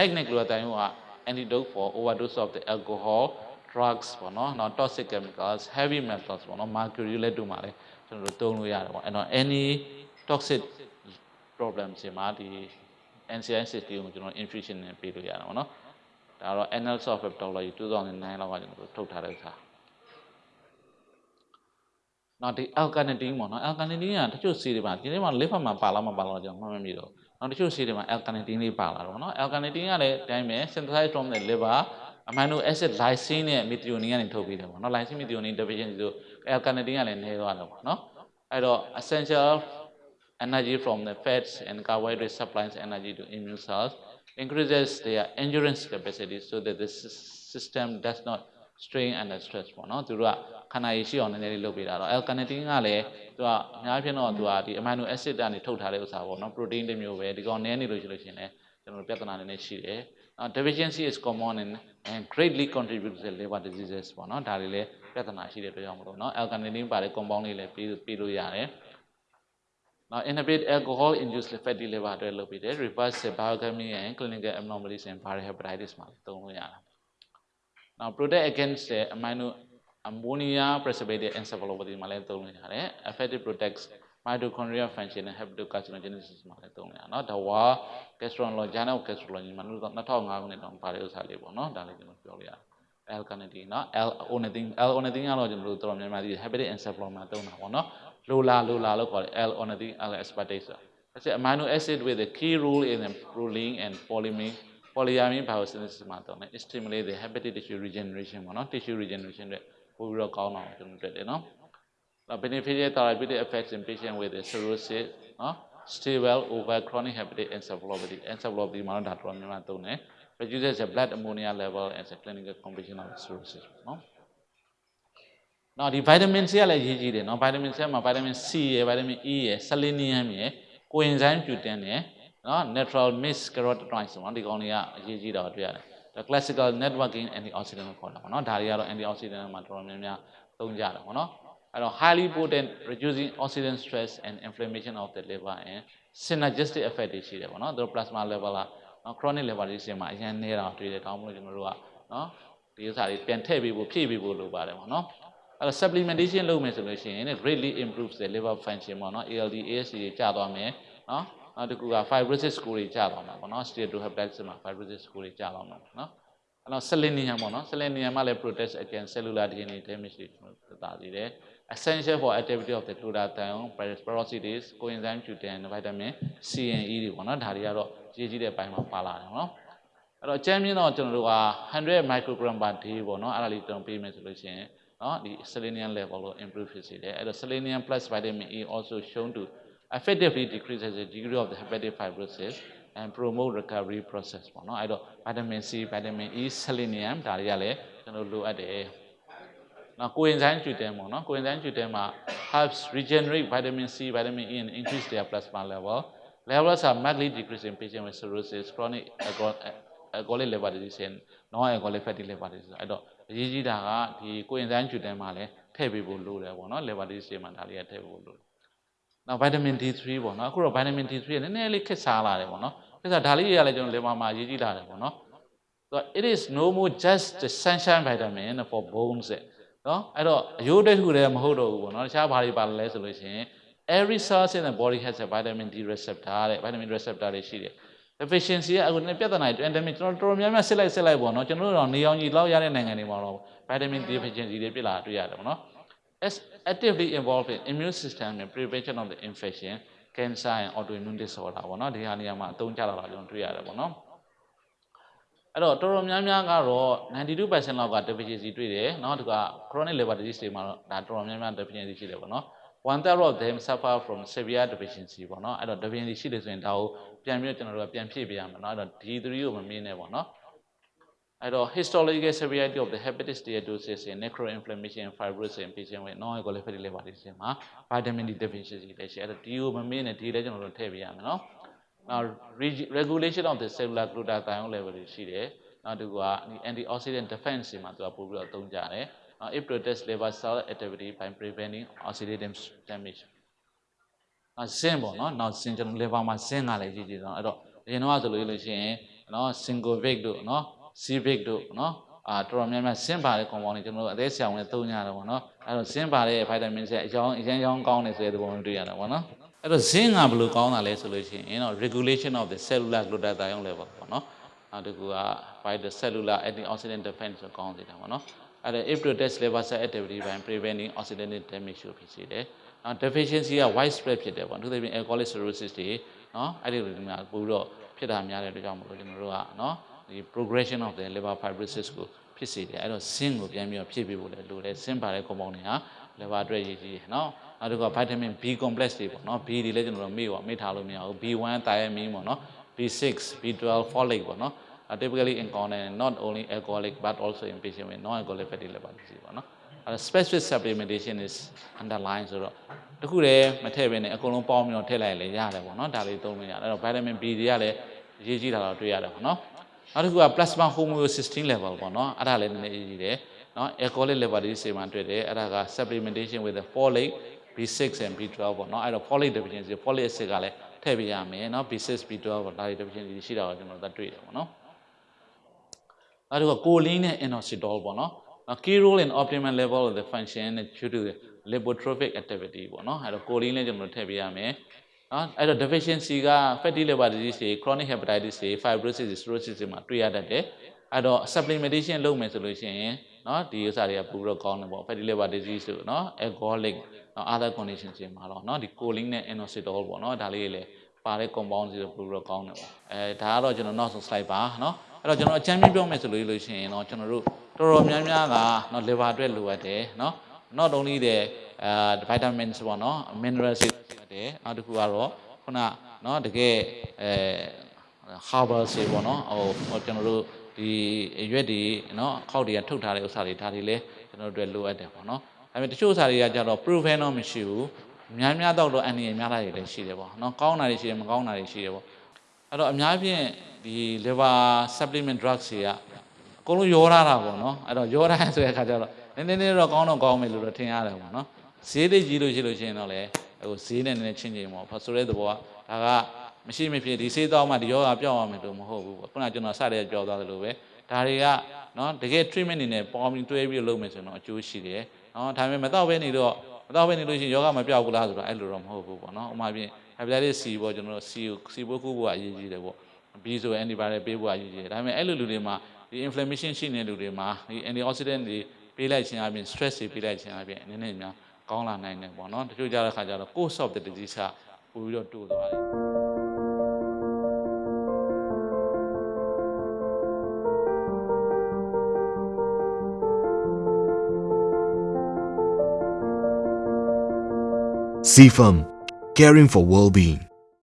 neck neck glutathione က antidote for overdose of the alcohol drugs ပေါ့နော်နောက် toxic chemicals heavy metals ပေါ့နော် mercury လက်တို့မှာလည်းကျွန်တော်တို့သုံးလို့ရတယ်ပေါ့အဲ့တော့ any toxic problem တွေမှာဒီ NCI60 ကိုကျွန်တော် infusion နဲ့ပေးလို့ရတယ်ပေါ့နော်ဒါတော့ Annals of Hepatology 2009လောက်ကကျွန်တော်တို့ထုတ်ထားတဲ့ဥစ္စာနောက်ဒီ alkanetin ပေါ့နော် alkanetin ကတချို့ဆေးတွေမှာဒီနေ့မှာ liver မှာပါလားမပါလားကျွန်တော်မှတ်မမိတော့ နောက်တချို့ဆေးတွေမှာ alkanetin လေးပါလာတော့ပေါ့နော် alkanetin ကလည်းအတိုင်းပဲ synthesized from the liver amino acid lysine နဲ့ methionine ကနေထုတ်ပေးတယ်ပေါ့နော် lysine methionine deficiency ဆို alkanetin ကလည်းနည်းသွားတယ်ပေါ့နော်အဲ့တော့ essential energy from the fats and carbohydrate supplies energy to immune cells increases their endurance capacity so that the system does not strain under stress ပေါ့နော်သူတို့ကခန္ဓာရည်ရှိအောင်နည်းနည်းလေးလုပ်ပေးတာတော့ L-carnitine ကလည်းသူကအများဖြင့်တော့သူကဒီ amino acid ကနေထုတ်ထားတဲ့ဥစ္စာပေါ့နော် protein တစ်မျိုးပဲဒီကောင်နည်းနေလို့ရှိလို့ရှိရင်လည်းကျွန်တော်ပြဿနာနည်းနည်းရှိတယ် Now deficiency is common and, and greatly contributes to liver diseases ပေါ့နော်ဒါတွေလည်းပြဿနာရှိတဲ့အတွက်ကြောင့်မလို့နော် L-carnitine ပါတဲ့ compound လေးလည်းပြီးပြီးလို့ရတယ် Now inhibit alcohol induced fatty liver အတွက်လုပ်ပြီးတယ် reverse biochemistry and clinical abnormalities in viral hepatitis မှာသုံးလို့ရတယ် Now protect against the amino ammonia precipitated encephalopathy မှာလည်းသုံးလို့ရတယ် effective protects mitochondrial function and hepatocarcinogenesis မှာလည်းသုံးလို့ရเนาะဒါဝါ gastrology journal of gastrology မှာ2005ခုနှစ်တောင်ပါတဲ့ဥစ္စာလေးပေါ့เนาะဒါလေးကျွန်တော်ပြောလို့ရတယ် L carnitine เนาะ L ornithine L ornithine ကတော့ကျွန်တော်တို့တော်တော်များများဒီ hepatic encephalopathy မှာသုံးတာပေါ့เนาะလိုလာလိုလာလို့ခေါ်တယ် L ornithine L aspartate ဆိုတာ That's an amino acid with a key role in proline and polyamine polyamine biosynthesis မှာတော့ it stimulate the hepatic tissue regeneration ပေါ့နော် tissue regeneration တွေပို့ပြီးတော့ကောင်းအောင်ကျွန်တော်တွေ့တယ်နော် now beneficial therapeutic effects in patient with cirrhosis နော် stable over chronic hepatic encephalopathy encephalopathy မှာတော့ဒါတော်တော်များများသုံးတယ် reduces the blood ammonia level as a clinical complication of cirrhosis နော်နော်ဒီ vitamin C ကလည်းရေးကြည့်တယ်နော် vitamin C မှာ vitamin C ရယ် vitamin E ရယ် selenium ရယ် coenzyme Q10 ရယ် နော် natural mix carotenoids ဆိုတော့ဒီကောင်တွေကအရေးကြီးတာတွေ့ရတယ်ဒါ classical networking antioxidant ကိုခေါ်တာပေါ့နော်ဒါတွေကတော့ antioxidant မှာတော်တော်များများသုံးကြတယ်ပေါ့နော်အဲ့တော့ highly potent reducing oxidant stress and inflammation of the liver and synergistic effect တွေရှိတယ်ပေါ့နော်သူတို့ plasma level ကနော် chronic liver disease မှာအရင်နေတာတွေ့တယ်ဒါမှမဟုတ်ကျွန်တော်တို့ကနော်ဒီဥစ္စာတွေပြန်ထည့်ပေးဖို့ဖြည့်ပေးဖို့လိုပါတယ်ပေါ့နော်အဲ့တော့ supplementation လုပ်မယ်ဆိုလို့ရှိရင် greatly improves the liver function ပေါ့နော် ALD AST တွေကျသွားမယ်နော် နောက်တစ်ခုက fibrosis score တွေကျသွားမှာပေါ့နော် steatohepatitis မှာ fibrosis score တွေကျသွားမှာပေါ့နော်အဲ့တော့ selenium ပေါ့နော် selenium ကလည်း protect against cellular DNA damage တွေသက်သာစေတယ် essential for activity of the glutathione peroxidase coenzyme Q10 vitamin C and E တွေပေါ့နော်ဒါတွေကတော့ရေးကြီးတဲ့ဘိုင်းမှာပါလာတယ်ပေါ့နော်အဲ့တော့အကျဉ်းမြင့်တော့ကျွန်တော်တို့က100 microgram per day ပေါ့နော်အဲ့ဒါလေးတုံးပေးမယ်ဆိုလို့ရှိရင်နော်ဒီ selenium level ကို improve ဖြစ်စေတယ်အဲ့တော့ selenium plus vitamin E also shown to effectively decreases the degree of the hepatic fibrosis and promote recovery process ပေါ့နော်အဲ့တော့ vitamin C vitamin E selenium ဒါတွေကလည်းကျွန်တော်လိုအပ်တယ်နော် coenzyme Q10 ပေါ့နော် coenzyme Q10 မှာ helps regenerate vitamin C vitamin E and increase their plasma level levels are markedly decreased in patients with cirrhosis chronic alcoholic liver disease and non-alcoholic fatty liver disease အဲ့တော့အရေးကြီးတာကဒီ coenzyme Q10 မှာလည်းထည့်ပေးဖို့လိုတယ်ပေါ့နော် liver disease တွေမှာဒါလေးကထည့်ဖို့လိုတယ် နောက် vitamin D3 ပေါ့နော်အခုတော့ vitamin D3 ကနည်းနည်းလေးခက်စားလာတယ်ပေါ့နော်ခက်စားဒါလေးတွေကလည်းကျွန်တော် liver မှာအရေးကြီးလာတယ်ပေါ့နော်ဆိုတော့ it is no more just the sunshine vitamin for bones နော်အဲ့တော့အယိုးတစ်ခုတည်းမဟုတ်တော့ဘူးပေါ့နော်တခြားဘာတွေပါလဲဆိုလို့ရှိရင် every cell in the body has a vitamin D receptor တဲ့ vitamin receptor တွေရှိတယ် deficiency ကအခုနဲ့ပြဿနာတွေ endemic ကျွန်တော်တော်တော်များများစစ်လိုက်စစ်လိုက်ပေါ့နော်ကျွန်တော်တို့တော့နေအောင်ကြီးလောက်ရတဲ့နိုင်ငံတွေမှာတော့ vitamin D deficiency တွေဖြစ်လာတွေ့ရတယ်ပေါ့နော် is actively involved in immune system and prevention of the infection cancer and autoimmune disorder ပေါ့နော်ဒီဟာနေရာမှာအသုံးကျလာတာကျွန်တော်တွေ့ရတယ်ပေါ့နော်အဲ့တော့တော်တော်များများကတော့92%လောက်က deficiency တွေ့တယ်เนาะဒီက chronic liver disease တွေမှာတော့ဒါတော်တော်များများ deficiency ရှိတယ်ပေါ့နော် one third of them suffer from severe deficiency ပေါ့နော်အဲ့တော့ deficiency ရှိတယ်ဆိုရင်ဒါကိုပြန်ပြီးတော့ကျွန်တော်တို့ကပြန်ဖြည့်ပေးရမှာเนาะအဲ့တော့ D3 ကိုမမေးနဲ့ပေါ့နော် အဲ့တော့ histological severity of the hepatitis steatosis in necroinflammation and fibrosis in patient with non-alcoholic liver disease မှာ vitamin D deficiency လည်းရှိအဲ့တော့ဒီကိုမမေ့နဲ့ဒီလည်းကျွန်တော်တို့ထည့်ပေးရမယ်နော်နောက် regulation of the cellular glutathione level တွေရှိတယ်နောက်တစ်ခုက antioxidant defense တွေမှာသူကပို့ပြီးတော့အသုံးကြတယ်နောက် it protects liver cell activity by preventing oxidative damage နောက်ဇင်းပေါ့နော်နောက်ဇင်းကျွန်တော် liver မှာဇင်းကလည်းကြီးကြီးဆုံးအဲ့တော့အရင်တော့ဆိုလို့ရှိရင်နော် single vic တို့နော် civic တို့နော်အာတော်တော်များများဆင်းပါတဲ့ compound တွေကျွန်တော်တို့အသေးဆရာဝန်နဲ့သုံးကြတယ်ပေါ့နော်အဲ့တော့ဆင်းပါတဲ့ vitamin C အကြောင်းအရင်ရောင်းကောင်းတယ်ဆိုတဲ့သဘောမျိုးတွေ့ရတယ်ပေါ့နော်အဲ့တော့ zinc ကဘယ်လိုကောင်းတာလဲဆိုလို့ရှိရင်တော့ regulation of the cellular glutathione level ပေါ့နော်အဲ့ဒီကူက by the cellular antioxidant defense ကိုကောင်းစေတာပေါ့နော်အဲ့ဒါ if to test liver cell activity by preventing oxidative damage ကိုဖြစ်စေတယ်နော် deficiency က widespread ဖြစ်တယ်ပေါ့အထူးသဖြင့် alcoholic cirrhosis တွေနော်အဲ့ဒီလိုတွေများပို့ပြီးတော့ဖြစ်တာများတဲ့အတွက်ကြောင့်မလို့ကျွန်တော်တို့ကနော် ဒီ progression of the liver fibrosis ကိုဖြစ်စေတယ်အဲ့တော့ zinc ကိုပြန်ပြီးတော့ဖြည့်ပေးဖို့လည်းလိုတယ် zinc ပါတဲ့ compound တွေဟာ liver အတွက်ရည်ကြီးတယ်နော်နောက်တစ်ခုက vitamin B complex တွေပေါ့နော် B တွေလည်းကျွန်တော်တို့မေ့ပါမေ့ထားလို့မရဘူး B1 thiamine ပေါ့နော် B6 B12 folate ပေါ့နော် are typically encountered in not only alcoholic but also in patient with non-alcoholic fatty liver disease ပေါ့နော်အဲ specific supplementation is underlying ဆိုတော့တခုတည်းမထည့်ဘဲနဲ့အကုန်လုံးပေါင်းပြီးတော့ထည့်လိုက်လည်းရတယ်ပေါ့နော်ဒါလေးသုံးလို့ရတယ်အဲ့တော့ vitamin B တွေကလည်းအရေးကြီးတာတော့တွေ့ရတယ်ပေါ့နော် နောက်တစ်ခုက plasma homocysteine level ပေါ့နော်အဲ့ဒါလည်းနည်းနည်းအရေးကြီးတယ်နော် alcoholic liver disease မှာတွေ့တယ်အဲ့ဒါက supplementation with the folate B6 and B12 ပေါ့နော်အဲ့တော့ folate deficiency folate acid ကလည်းထည့်ပေးရမယ်နော် B6 B12 ပေါ့ဒါတွေ deficiency ရှိတာကိုကျွန်တော်တို့တွေ့တယ်ပေါ့နော်နောက်တစ်ခုက choline နဲ့ inositol ပေါ့နော်နော် key role in optimal level of the function due to the lipotrophic activity ပေါ့နော်အဲ့တော့ choline လည်းကျွန်တော်တို့ထည့်ပေးရမယ် နော်အဲ့တော့ deficiency က fatty liver disease တွေ chronic hepatitis တွေ fibrosis တွေ cirrhosis တွေမှာတွေ့ရတတ်တယ်အဲ့တော့ supplementation လုပ်မယ်ဆိုလို့ရှိရင်နော်ဒီဥစ္စာတွေကပိုပြီးတော့ကောင်းတယ်ပေါ့ fatty liver disease တို့နော် alcoholic နော် other conditions တွေမှာတော့နော်ဒီ choline နဲ့ inositol ပေါ့နော်ဒါလေးတွေလည်းပါတဲ့ compound တွေပိုပြီးတော့ကောင်းတယ်ပေါ့အဲဒါကတော့ကျွန်တော်နောက်ဆုံး slide ပါနော်အဲ့တော့ကျွန်တော်အကြမ်းပြပြောမယ်ဆိုလို့လို့ရှိရင်တော့ကျွန်တော်တို့တော်တော်များများကနော် liver အတွက်လိုအပ်တယ်နော် not only the uh vitamins ပေါ့နော် minerals တွေလိုအပ်တယ်နောက်တစ်ခုကတော့ခုနနော်တကယ်အဲ herbal တွေပေါ့နော်ဟိုကျွန်တော်တို့ဒီရွက်တွေနော်အခောက်တွေကထုတ်ထားတဲ့ဥစ္စာတွေဒါတွေလည်းကျွန်တော်တို့အတွက်လိုအပ်တယ်ပေါ့နော်ဒါပေမဲ့တချို့ဥစ္စာတွေကကြတော့ proven တော့မရှိဘူးများများတော့တော့အန်ဒီရများလာတွေလည်းရှိတယ်ပေါ့နော်ကောင်းတာတွေရှိတယ်မကောင်းတာတွေရှိတယ်ပေါ့အဲ့တော့အများဖြင့်ဒီ liver supplement drugs တွေကအကုန်လုံးရောထားတာပေါ့နော်အဲ့တော့ရောထားဆိုတဲ့အခါကျတော့နည်းနည်းလေးတော့ကောင်းတော့ကောင်းမယ်လို့တော့ထင်ရတယ်ပေါ့နော် ဈေးသိကြီးလို့ရှိလို့ရှိရင်တော့လေဟိုဈေးနဲ့နည်းနည်းချင်းချင်းပေါ့ဖဆိုတဲ့သဘောကဒါကမရှိမဖြစ်ဒီဆေးတော့မှဒီယောဂပြောက်အောင်မယ်လို့မဟုတ်ဘူးပေါ့ခုနကကျွန်တော်စတဲ့ပြောသွားသလိုပဲဒါတွေကနော်တကယ် treatment အနေနဲ့ပေါင်းပြီးတွဲပြီးလုပ်မယ်ဆိုတော့အကျိုးရှိတယ်နော်ဒါပေမဲ့မတော့ဘဲနေတော့မတော့ဘဲနေလို့ရှိရင်ယောဂမပြောက်ဘူးလားဆိုတော့အဲ့လိုတော့မဟုတ်ဘူးပေါ့နော်ဥပမာဖြင့် hepatitis C ပေါ့ကျွန်တော်တို့ C ကို C ဘိုးခုဘိုးကအရေးကြီးတယ်ပေါ့ B ဆို antibiotic ပေးဖို့အရေးကြီးတယ်ဒါပေမဲ့အဲ့လိုလူတွေမှာဒီ inflammation ရှိနေတဲ့လူတွေမှာဒီ antioxidant တွေပေးလိုက်ခြင်းအပြင် stress တွေပေးလိုက်ခြင်းအပြင်နည်းနည်းများ ကောင်းလာနိုင်တယ်ပေါ့နော်တချို့ကြတဲ့ခါကျတော့ course of the disease ကပို့ပြီးတော့တိုးသွားတယ် CFAM, caring for well-being.